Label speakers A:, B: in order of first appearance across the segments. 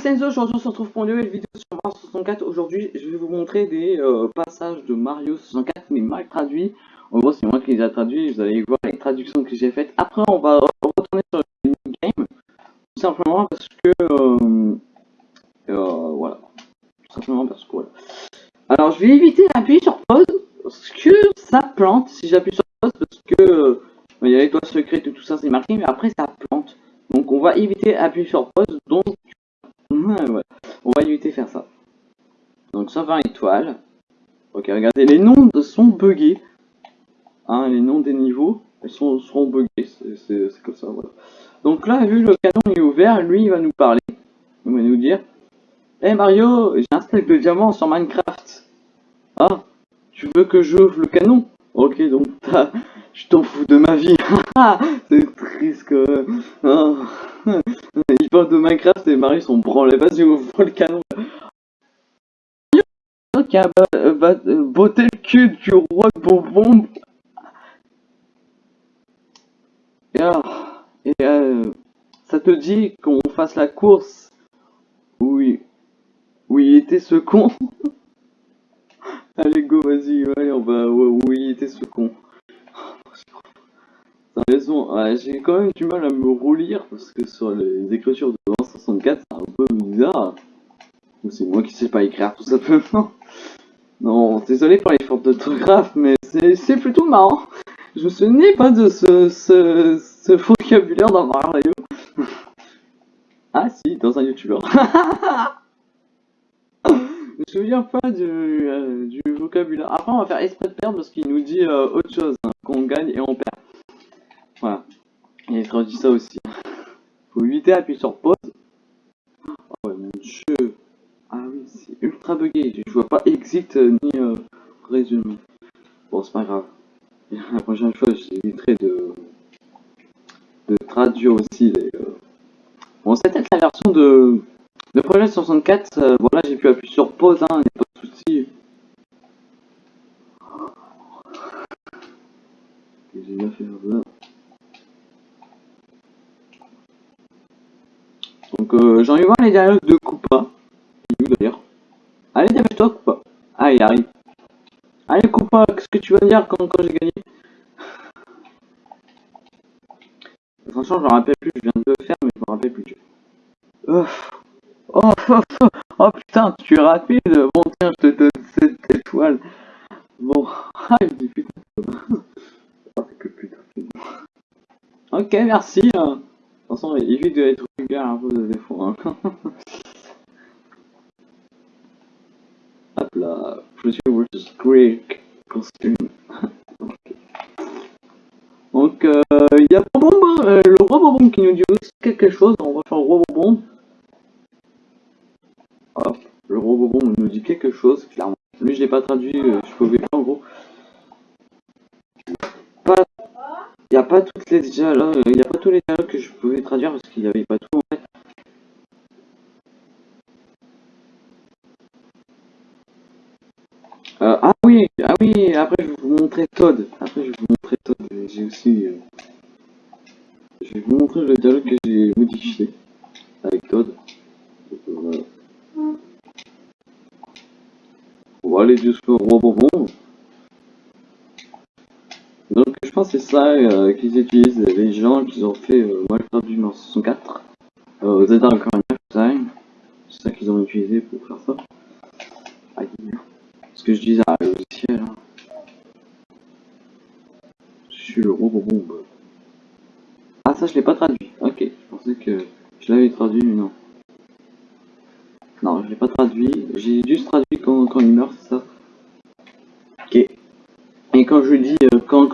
A: c'est Enzo, aujourd'hui on se retrouve pour une nouvelle vidéo sur Mario 64. Aujourd'hui, je vais vous montrer des euh, passages de Mario 64, mais mal traduits. En gros, c'est moi qui les ai traduits, vous allez voir les traductions que j'ai faites. Après, on va retourner sur le game, tout simplement parce que... Euh, euh, voilà. Tout simplement parce que voilà. Alors, je vais éviter d'appuyer sur pause, parce que ça plante si j'appuie sur pause, parce que... il y a les doigts secrets et tout ça, c'est marqué, mais après ça plante. Donc on va éviter d'appuyer sur pause, donc on va éviter faire ça. Donc 120 étoiles. Ok, regardez, les noms sont buggés. Hein, les noms des niveaux, sont, buggés, c'est comme ça. Donc là, vu le canon est ouvert, lui, il va nous parler. Il va nous dire, Hé hey Mario, j'ai un stack de diamants sur Minecraft. Ah, tu veux que j'ouvre le canon? Ok, donc je t'en fous de ma vie. c'est triste que... Oh. Il parle de Minecraft et Marie sont branlés. Vas-y, ouvre le canon. Qui a botté le cul du roi de bonbon. Et alors, et euh, ça te dit qu'on fasse la course? Oui. Oui, il était ce con. Allez, go, vas-y, allez, on va. Oui, il était ce con. T'as raison, j'ai quand même du mal à me relire parce que sur les écritures de 64 c'est un peu bizarre. C'est moi qui sais pas écrire tout simplement. Non, désolé pour les fautes d'orthographe, mais c'est plutôt marrant. Je me souvenais pas de ce, ce, ce vocabulaire dans Mario. ah si, dans un youtubeur. Je me souviens pas du, euh, du vocabulaire. Après, on va faire esprit de perdre parce qu'il nous dit euh, autre chose, hein, qu'on gagne et on perd. Voilà. Il traduit ça aussi. Faut éviter d'appuyer sur pause. Oh ouais, mon dieu. Ah oui, c'est ultra bugué. Je vois pas exit euh, ni euh, résumé. Bon, c'est pas grave. La prochaine fois, j'éviterai de, de traduire aussi les. Euh... Bon, c'était la version de, de projet 64. Euh, voilà, j'ai pu appuyer sur pause, hein, pas de soucis. J'ai bien fait ça. Donc euh, j'en ai voir les dialogues de Koopa. Il est où d'ailleurs Allez, dépêche-toi Koopa. Ah, il arrive. Allez Koopa, qu'est-ce que tu vas dire quand, quand j'ai gagné? Franchement, je me rappelle plus, je viens de le faire, mais je me rappelle plus. Oh, oh, oh, oh, putain, tu es rapide. Bon, tiens, je te donne cette étoile. Bon, ah, je dis putain. oh, que putain, Ok, merci. Hein. De toute façon, évite d'être de défaut. Hein. Hop là, Pretty vs Greek costume. Donc, il euh, y a Bonbon, euh, le Bonbon qui nous dit aussi quelque chose. On va faire Bonbon. Hop, le Bonbon nous dit quelque chose, clairement. Lui, je l'ai pas traduit, euh, je pouvais pas en gros. Il n'y a pas toutes les dialogues, il n'y a pas tous les dialogues que je pouvais traduire parce qu'il n'y avait pas tout en fait. Euh, ah oui, ah oui, après je vais vous montrer Todd. Après je vais vous montrer Todd. J'ai aussi, euh, je vais vous montrer le dialogue que j'ai modifié avec Todd. voilà. On va aller jusqu'au roi. Donc je c'est ça euh, qu'ils utilisent les gens qui ont fait euh, Minecraft du 64. Euh, Zelda Ocarina Time. C'est ça qu'ils ont utilisé pour faire ça. Aïe. Ce que je disais à le ciel. Hein. Je suis le robot bombe. Ah ça je l'ai pas traduit. Ok, je pensais que je l'avais traduit mais non. Non, je l'ai pas traduit. J'ai juste traduit quand, quand il meurt, c'est ça. Ok. Et quand je dis, euh, quand,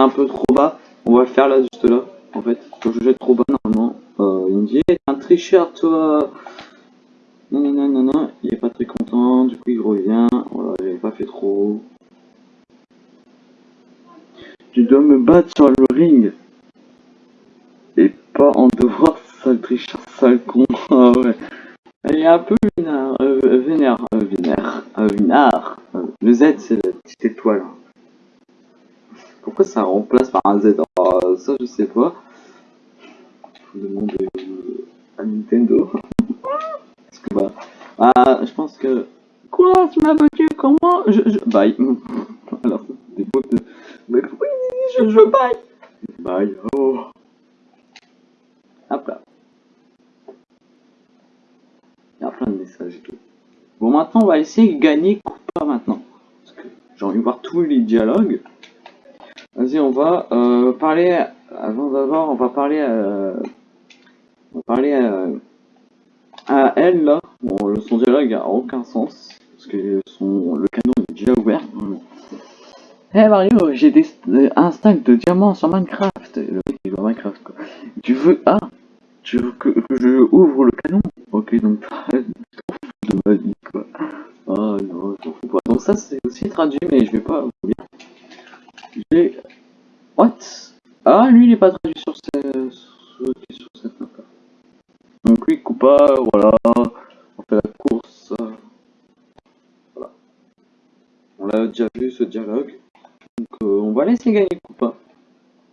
A: un peu trop bas, on va le faire là, juste là, en fait. Quand je jette trop bas, normalement, euh, il me dit, hey, un tricheur, toi Non, non, non, non, non, il est pas très content, du coup il revient, voilà, j'avais pas fait trop. Tu dois me battre sur le ring. Et pas en devoir, sale tricheur, sale con. ah ouais. Elle est un peu vénère, euh, vénère, euh, vénère, euh, vénère. Le Z, c'est la petite étoile. Pourquoi ça remplace par un Z oh, Ça, je sais pas. Faut demander à Nintendo. Parce que bah. Ah, je pense que. Quoi Tu m'as bloqué Comment? Je, je. Bye. Alors, des mots de. Mais oui, je, je bye? Bye. Oh. Hop là. Il y a plein de messages et tout. Bon, maintenant, on va essayer de gagner Koopa maintenant. Parce que j'ai envie de voir tous les dialogues. Vas-y, on va euh, parler... Avant d'abord, on va parler... Euh, on va parler à, à elle, là. Bon, son dialogue a aucun sens. Parce que son, le canon est déjà ouvert. Hé hey Mario, j'ai des, un stack de diamants sur Minecraft. Joue à Minecraft, quoi. Tu veux... Ah Tu veux que, je ouvre le canon? Ok, donc... de ma vie. Ah non, je fous pas. Donc ça, c'est aussi traduit, mais je vais pas vous dire. J'ai... Ah, lui, il est pas traduit sur, ce... sur, cette map Donc lui, Koopa, voilà. On fait la course. Voilà. On l'a déjà vu, ce dialogue. Donc euh, on va laisser gagner Koopa.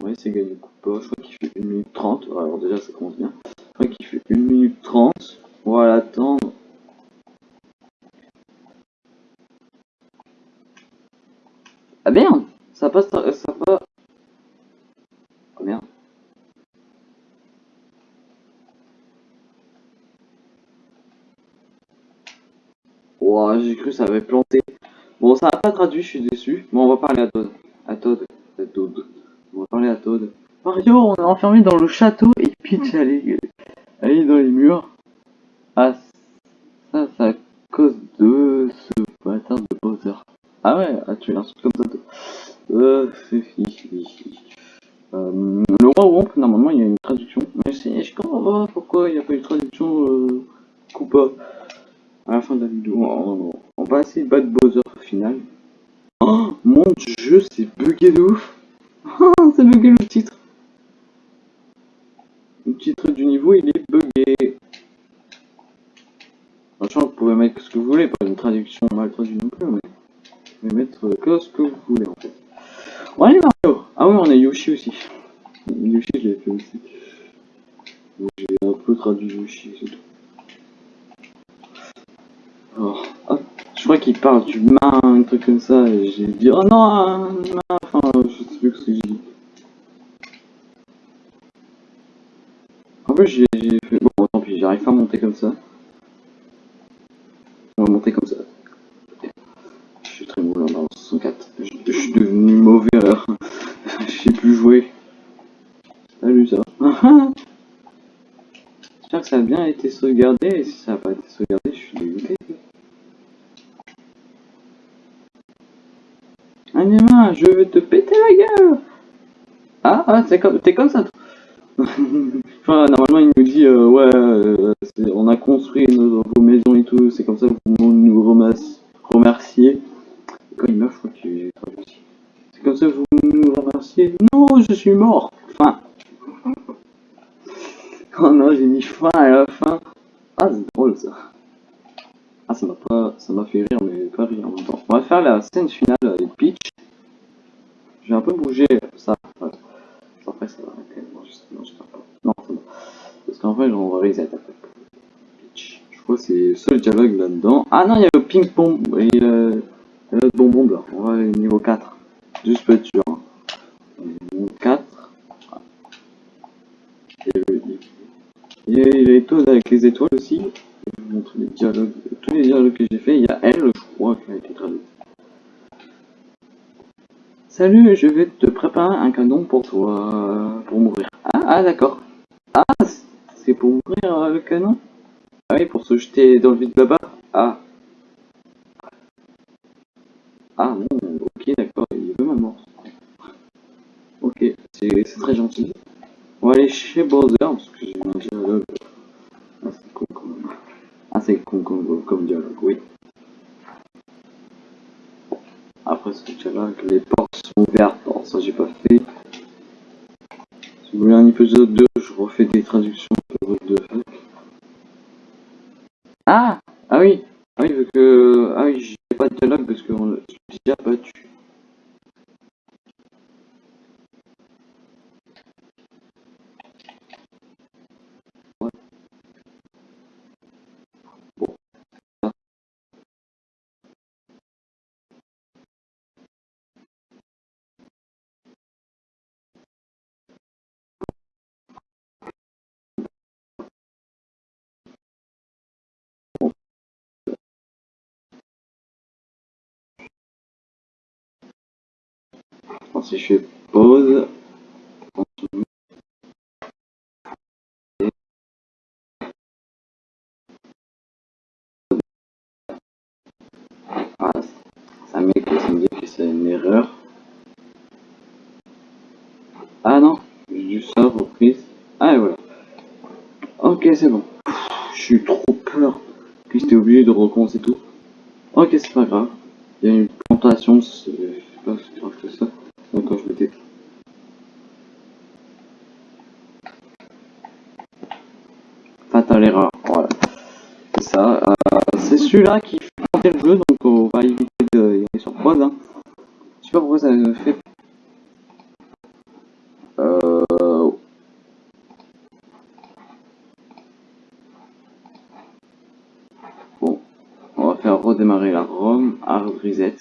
A: On va laisser gagner Koopa. Je crois qu'il fait 1 minute 30. Alors déjà, ça commence bien. Je crois qu'il fait 1 minute 30. On va l'attendre. Ah merde Ça passe... Ça pas... Oh merde. Ouah, j'ai que ça avait planté. Bon, ça n'a pas traduit, je suis déçu. Bon, on va parler à Todd. À Todd. À Todd. On va parler à Todd. Mario, on est enfermé dans le château et Peach, elle est, dans les murs. Ah, ça, c'est à cause de ce bâtard de Bowser. Ah ouais, ah, tu es un truc comme ça. Euh, euh, le roi Womp, normalement, il y a une traduction. Mais je comprends pas pourquoi il n'y a pas une traduction euh, Koopa à la fin de la vidéo. On, on va essayer de battre Bowser au final. Oh, mon dieu, c'est bugué de ouf. Oh, c'est bugué le titre. Le titre du niveau, il est bugué. Franchement, vous pouvez mettre ce que vous voulez, pas une traduction mal traduite non plus, mais vous pouvez mettre que ce que vous voulez en fait. Bon, allez Mario Ah oui, on a Yoshi aussi. Yoshi, je l'ai fait aussi. J'ai un peu traduit Yoshi, c'est tout. Alors, hop, je crois qu'il parle du main, un truc comme ça, et j'ai dit oh non, enfin, je sais plus ce que j'ai dit. En plus, j'ai fait. Bon, tant pis, j'arrive pas à monter comme ça. On va monter comme ça. Je suis très mauvais en 64. Je, je, suis devenu mauvais alors. je sais plus jouer. Salut ça. J'espère que ça a bien été sauvegardé. Et si ça n'a pas été sauvegardé, je suis dégoûté. Anima, je vais te péter la gueule Ah, ah t'es comme, comme ça enfin, normalement, il nous dit, euh, ouais, euh, on a construit nos, maisons et tout, c'est comme ça que vous nous remerciez. Quand il meurt, je crois qu'il aussi. C'est comme ça que vous nous remerciez. Non, je suis mort. Fin. Oh non, j'ai mis fin à la fin. Ah, c'est drôle ça. Ah, ça m'a pas, ça m'a fait rire, mais pas rire en même temps. On va faire la scène finale avec Peach. J'ai un peu bougé ça. Ouais. Après, ça va arrêter. Non, non, j'espère pas. Non, c'est bon. Parce qu'en fait, on va reset. Je crois que c'est le seul dialogue là-dedans. Ah non, il y a le ping-pong et le, le bonbon là. On va aller au niveau 4. Juste pour être sûr. Hein. Niveau 4. Et le, il y a les toads avec les étoiles aussi. Je vous montrer les dialogues. Tous les dialogues que j'ai fait. Il y a elle, je crois, qui a été traduite. Salut, je vais te préparer un cadeau pour toi, pour mourir. Ah, ah d'accord. Ah, c'est pour mourir euh, le canon Ah oui, pour se jeter dans le vide là-bas Ah. Ah non, ok, d'accord, il veut ma mort. Ok, c'est très gentil. On va aller chez Bowser, parce que j'ai un dialogue. Ah, c'est con comme... Ah, c'est con comme dialogue, oui. Après ce dialogue, les portes sont ouvertes. Alors ça, j'ai pas fait. Si vous voulez un épisode 2, je refais des traductions de. Ah Ah oui Ah oui, vu que... Ah oui, j'ai pas de dialogue parce que Si je fais pause, ça que me dit que c'est une erreur. Ah non, j'ai dû ça reprise. Ah et voilà. Ok c'est bon. Je suis trop peur que j'étais obligé de recommencer tout. Ok c'est pas grave. Il y a une plantation, sais pas fais ça. Donc quand je m'étais Fatal erreur, voilà. C'est ça. Euh, c'est celui-là qui fait planter le jeu, donc on va éviter de y aller sur pause. Hein. Je sais pas pourquoi ça fait. Euh... Bon, on va faire redémarrer la ROM, hard reset.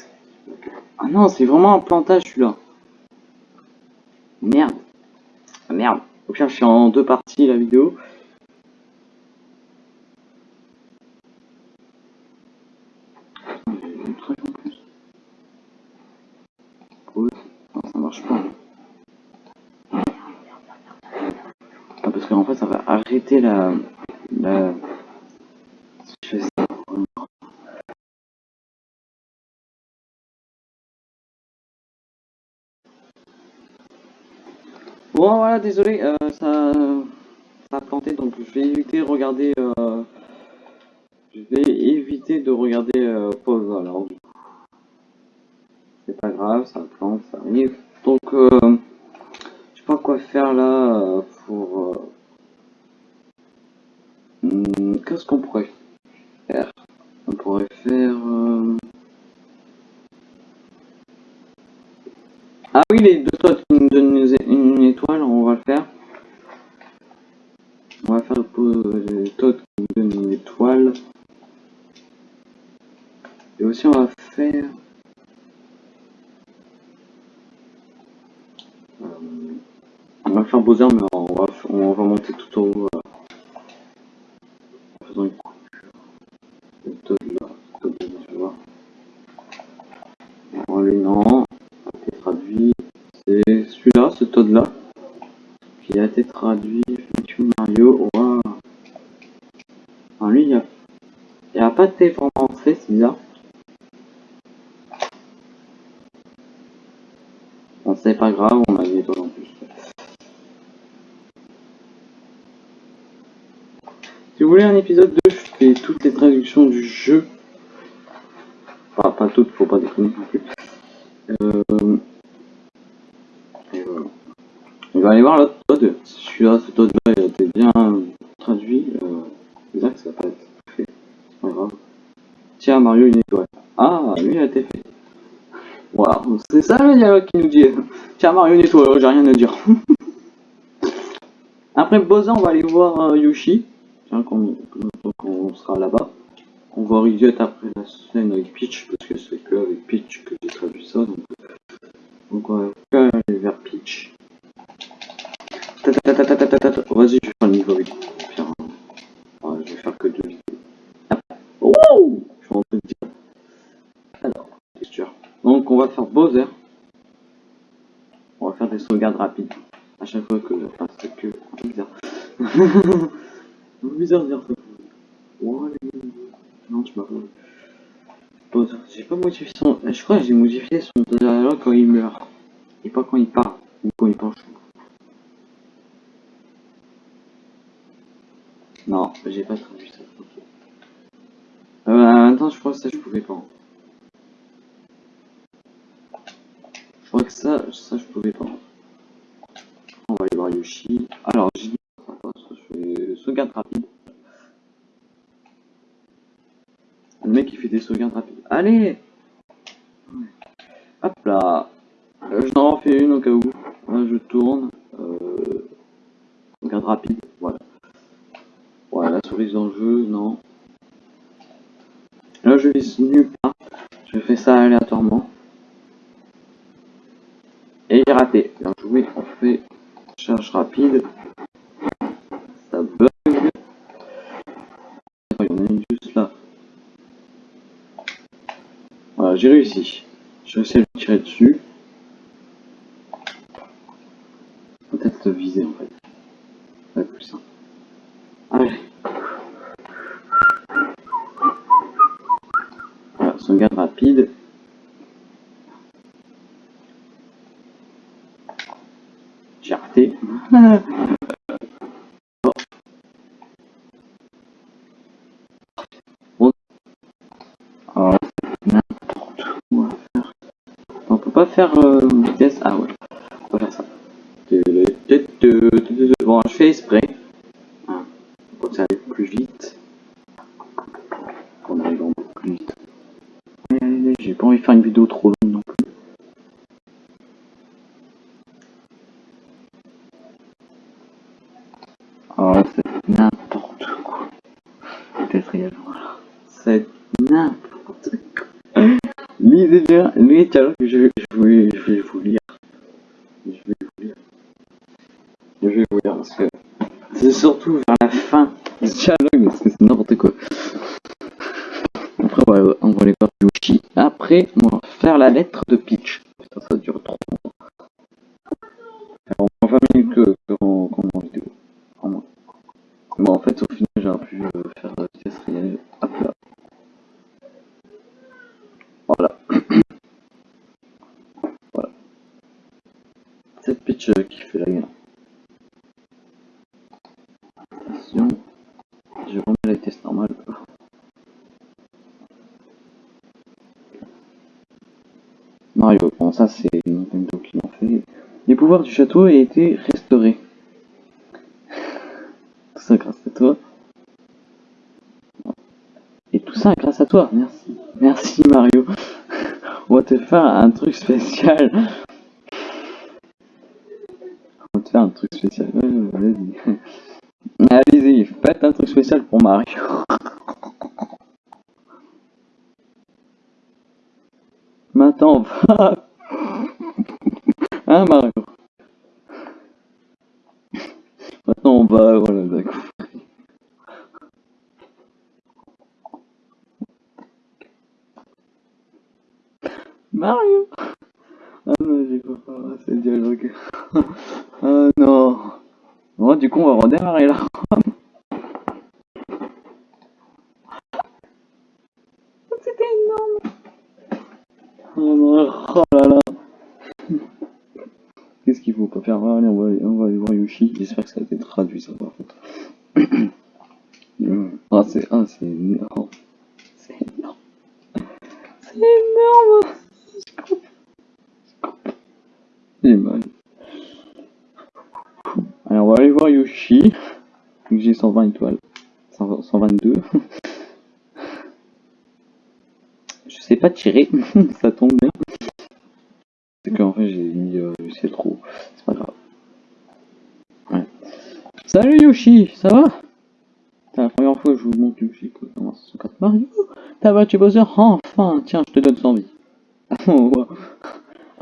A: Ah non, c'est vraiment un plantage celui-là. Merde. Ah, merde. Au pire, je suis en deux parties la vidéo. Ça marche pas. Ah, parce qu'en fait, ça va arrêter la... Bon, voilà, désolé, euh, ça... ça a planté, donc je vais éviter de regarder... Euh... Je vais éviter de regarder euh, pause, alors c'est pas grave, ça plante, ça arrive. Donc, je sais pas quoi faire là pour... Hmm, qu'est-ce qu'on pourrait faire? On pourrait faire... Ah oui, les deux toits on va le faire. On va faire les toits qui nous donnent une étoile. Et aussi on va faire... On va faire Bowser, mais on va, on va monter tout en haut. En faisant une coupure. Le Todd là, Todd là, tu vois. Bon, lui, non. A été traduit. C'est celui-là, ce Todd là. Qui a été traduit. Feature Mario. Waouh. Enfin, lui, il a, il a pas été vraiment fait, c'est bizarre. Bon, c'est pas grave, on a des étoiles en plus. Si vous voulez un épisode 2, je fais toutes les traductions du jeu. Enfin, pas toutes, faut pas déconner non plus. Euh... Et voilà. On va aller voir l'autre Todd. Celui-là, ce Todd là, il a été bien traduit. Euh... Exact, ça va pas être fait. C'est pas grave. Tiens, Mario, une étoile. Ah, lui, il a été fait. Voilà, c'est ça le dialogue qui nous dit. Tiens, Mario, une étoile, j'ai rien à dire. Après Bowser, on va aller voir euh, Yoshi quand, on sera là-bas. On va reviser après la scène avec Peach, parce que c'est que avec Peach que j'ai traduit ça. Donc, donc on va aller vers Peach. Vas-y, je vais faire le niveau avec je vais faire que deux vidéos. Oh Je vais rentrer dire. Alors, texture. Donc on va faire Bowser. On va faire des sauvegardes rapides. À chaque fois que... Parce que... Bizarre. bizarre de dire ça. Non, tu m'as pas. J'ai pas modifié son. Je crois que j'ai modifié son dialogue quand il meurt. Et pas quand il part. Ou quand il penche. Non, j'ai pas traduit ça. Euh, attends, je crois que ça je pouvais pas. Je crois que ça, ça je pouvais pas. On va aller voir Yoshi. Alors, j'ai dit sauvegarde rapide. Le mec il fait des sauvegardes rapides. Allez Hop là euh, J'en refais une au cas où. Là je tourne. Euh... Sauvegarde rapide, voilà. Voilà, la souris dans le jeu, non. Là je vise nulle part. Je fais ça aléatoirement. Et j'ai raté. Bien joué, on fait charge rapide. Ça bug. j'ai réussi. Je vais essayer de tirer dessus. rapide. J'ai raté. Bon. Alors, n'importe quoi faire. Pas faire euh, vitesse. Ah ouais, on va faire ça. Bon, je fais exprès. Hein, pour que ça aille plus vite. Qu'on arrive encore plus vite. Allez, allez, allez, j'ai pas envie de faire une vidéo trop longue non plus. Oh, c'est n'importe quoi. Vitesse réelle, voilà. C'est n'importe quoi. Lisez bien les dialogues que je, je, vais, je vais vous lire. Je vais vous lire. Je vais vous lire parce que c'est surtout vers la fin du dialogue parce que c'est n'importe quoi. Après, on va, on va aller voir Yoshi. Après, on va faire la lettre de Peach. Putain, ça dure trop longtemps. Alors, on va 20 minutes que, que en, qu'en en vidéo. En moins. Bon, en fait, au final, j'aurais pu euh, faire la vitesse réelle. Hop là. Voilà. voilà. C'est Peach euh, qui fait la gueule. Attention. Je remets la vitesse normale. Mario, bon ça c'est Nintendo qui l'ont fait. Les pouvoirs du château ont été restaurés. Tout ça grâce à toi. Et tout ça grâce à toi, merci. Merci Mario. On va te faire un truc spécial. On va te faire un truc spécial. Allez-y, faites un truc spécial pour Mario. Maintenant, on va... Hein Mario? Maintenant on va... Voilà, d'accord. Mario? Ah non, j'ai pas fait ce dialogue. ah non Bon, du coup, on va redémarrer là. C'était énorme Oh non, oh là là Qu'est-ce qu'il faut pas faire Allez, on va, aller- on va aller voir Yoshi. J'espère que ça a été traduit, ça, par contre. Hum. ah, c'est... Ah, c'est énorme. C'est énorme. C'est énorme coupe. J'ai mal. Allez, on va aller voir Yoshi. J'ai 120 étoiles. 120 122. Je sais pas tirer. ça tombe bien. C'est qu'en fait, j'ai mis... Euh, c'est trop. C'est pas grave. Ouais. Salut Yoshi, ça va? C'est la première fois que je vous montre Yoshi. Comment 64 Mario? T'as battu Bowser Enfin Tiens, je te donne 100 vies.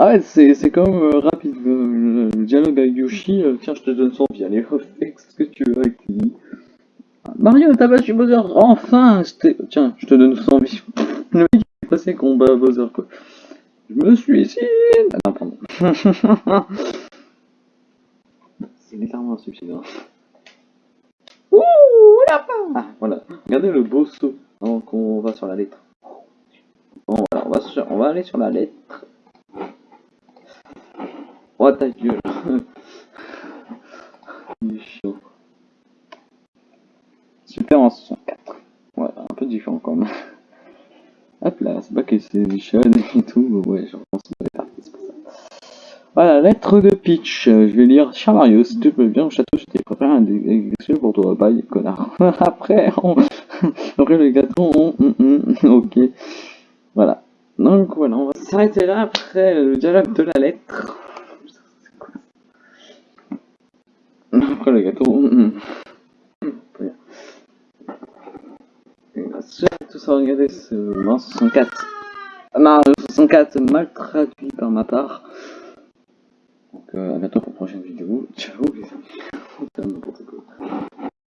A: Ah ouais, c'est quand même euh, rapide le, dialogue avec Yoshi. euh, tiens, je te donne 100 vies. Allez, fais ce que tu veux avec tes vies. Mario, t'as battu Bowser Enfin Tiens, je te donne 100 vies. Le mec, il est pressé qu'on bat Bowser, quoi. Je me suicide Ah non, pardon. c'est littéralement hein. Ouh, lapin Ah, voilà. Regardez le beau saut avant qu'on va sur la lettre. On va, aller sur la lettre. Oh ta gueule. Il est chaud. Super en 64. Ouais, un peu différent quand même. Hop là, c'est pas que c'est Michel et tout, ouais, je pense que c'est parti, c'est pour ça. Voilà, lettre de Peach. Euh, Je vais lire. Cher Mario, si tu veux bien au château, je t'ai préparé un délicieux pour toi. Bye, connard. Après, on... Après le gâteau, on... ok. Voilà. Donc voilà, on va s'arrêter là après le dialogue de la lettre. Après le gâteau. Tout ça, regardez ce non, 64. Mario 64 mal traduit par ma part. Donc euh, à bientôt pour une prochaine vidéo. Ciao les amis.